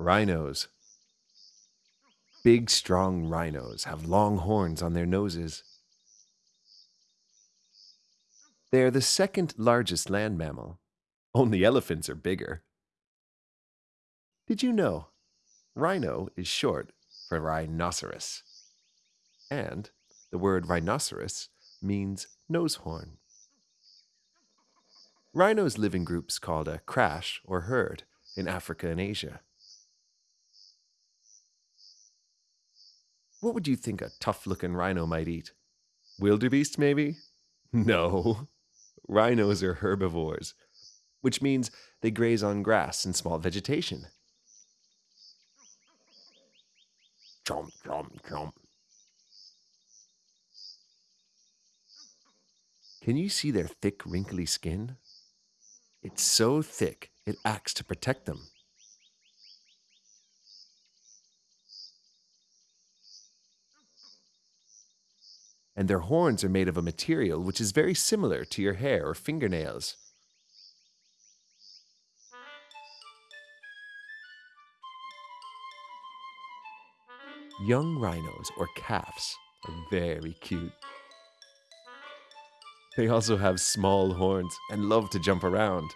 Rhinos. Big, strong rhinos have long horns on their noses. They are the second largest land mammal. Only elephants are bigger. Did you know? Rhino is short for rhinoceros. And the word rhinoceros means nose horn. Rhinos live in groups called a crash or herd in Africa and Asia. What would you think a tough looking rhino might eat? Wildebeest, maybe? No. Rhinos are herbivores, which means they graze on grass and small vegetation. Chomp, chomp, chomp. Can you see their thick, wrinkly skin? It's so thick, it acts to protect them. And their horns are made of a material which is very similar to your hair or fingernails. Young rhinos or calves are very cute. They also have small horns and love to jump around.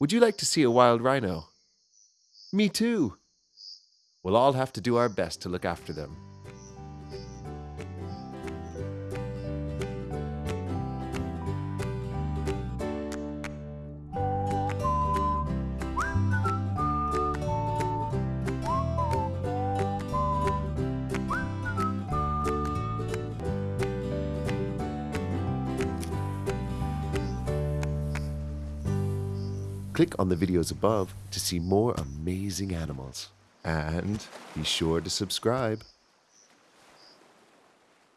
Would you like to see a wild rhino? Me too. We'll all have to do our best to look after them. Click on the videos above to see more amazing animals. And be sure to subscribe.